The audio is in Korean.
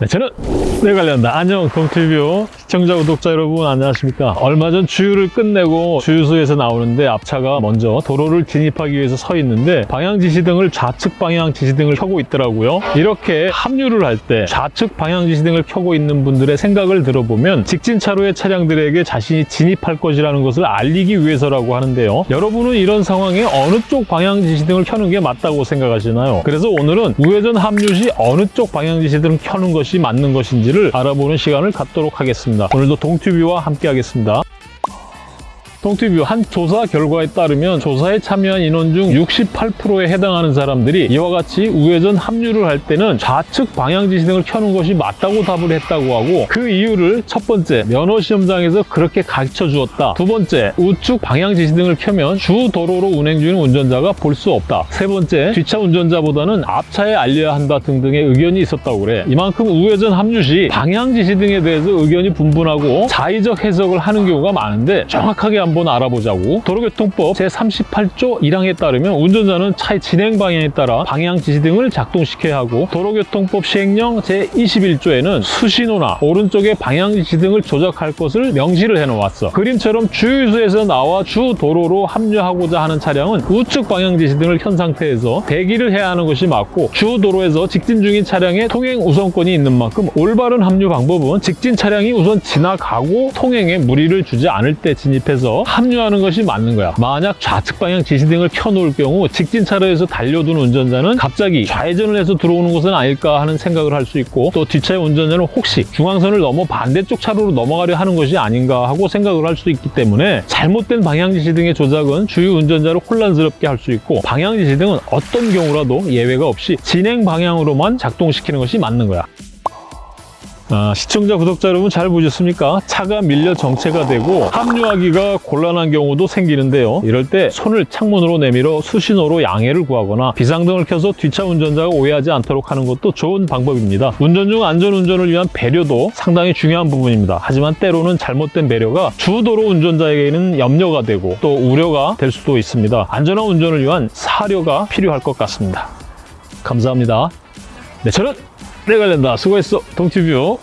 네, 저는 내 관련다. 안녕 동티뷰 시청자 구독자 여러분 안녕하십니까? 얼마 전 주유를 끝내고 주유소에서 나오는데 앞차가 먼저 도로를 진입하기 위해서 서 있는데 방향 지시등을 좌측 방향 지시등을 켜고 있더라고요. 이렇게 합류를 할 때 좌측 방향 지시등을 켜고 있는 분들의 생각을 들어보면 직진 차로의 차량들에게 자신이 진입할 것이라는 것을 알리기 위해서라고 하는데요. 여러분은 이런 상황에 어느 쪽 방향 지시등을 켜는 게 맞다고 생각하시나요? 그래서 오늘은 우회전 합류 시 어느 쪽 방향 지시등을 켜는 것이 맞는 것인지를 알아보는 시간을 갖도록 하겠습니다. 오늘도 동튜브와 함께 하겠습니다. 동티뷰 한 조사 결과에 따르면 조사에 참여한 인원 중 68%에 해당하는 사람들이 이와 같이 우회전 합류를 할 때는 좌측 방향 지시등을 켜는 것이 맞다고 답을 했다고 하고 그 이유를 첫 번째 면허 시험장에서 그렇게 가르쳐 주었다. 두 번째 우측 방향 지시등을 켜면 주 도로로 운행 중인 운전자가 볼 수 없다. 세 번째 뒷차 운전자보다는 앞차에 알려야 한다 등등의 의견이 있었다고 그래. 이만큼 우회전 합류 시 방향 지시등에 대해서 의견이 분분하고 자의적 해석을 하는 경우가 많은데 정확하게 한번 알아보자고. 도로교통법 제38조 1항에 따르면 운전자는 차의 진행 방향에 따라 방향 지시 등을 작동시켜야 하고 도로교통법 시행령 제21조에는 수신호나 오른쪽에 방향 지시 등을 조작할 것을 명시를 해놓았어. 그림처럼 주유소에서 나와 주 도로로 합류하고자 하는 차량은 우측 방향 지시 등을 켠 상태에서 대기를 해야 하는 것이 맞고 주 도로에서 직진 중인 차량의 통행 우선권이 있는 만큼 올바른 합류 방법은 직진 차량이 우선 지나가고 통행에 무리를 주지 않을 때 진입해서 합류하는 것이 맞는 거야. 만약 좌측 방향 지시등을 켜놓을 경우 직진 차로에서 달려든 운전자는 갑자기 좌회전을 해서 들어오는 것은 아닐까 하는 생각을 할 수 있고 또 뒷차의 운전자는 혹시 중앙선을 넘어 반대쪽 차로로 넘어가려 하는 것이 아닌가 하고 생각을 할 수 있기 때문에 잘못된 방향 지시등의 조작은 주유 운전자를 혼란스럽게 할 수 있고 방향 지시등은 어떤 경우라도 예외가 없이 진행 방향으로만 작동시키는 것이 맞는 거야. 아, 시청자, 구독자 여러분 잘 보셨습니까? 차가 밀려 정체가 되고 합류하기가 곤란한 경우도 생기는데요. 이럴 때 손을 창문으로 내밀어 수신호로 양해를 구하거나 비상등을 켜서 뒷차 운전자가 오해하지 않도록 하는 것도 좋은 방법입니다. 운전 중 안전운전을 위한 배려도 상당히 중요한 부분입니다. 하지만 때로는 잘못된 배려가 주도로 운전자에게는 염려가 되고 또 우려가 될 수도 있습니다. 안전한 운전을 위한 사려가 필요할 것 같습니다. 감사합니다. 네, 저는 내가 된다. 수고했어. 동티뷰.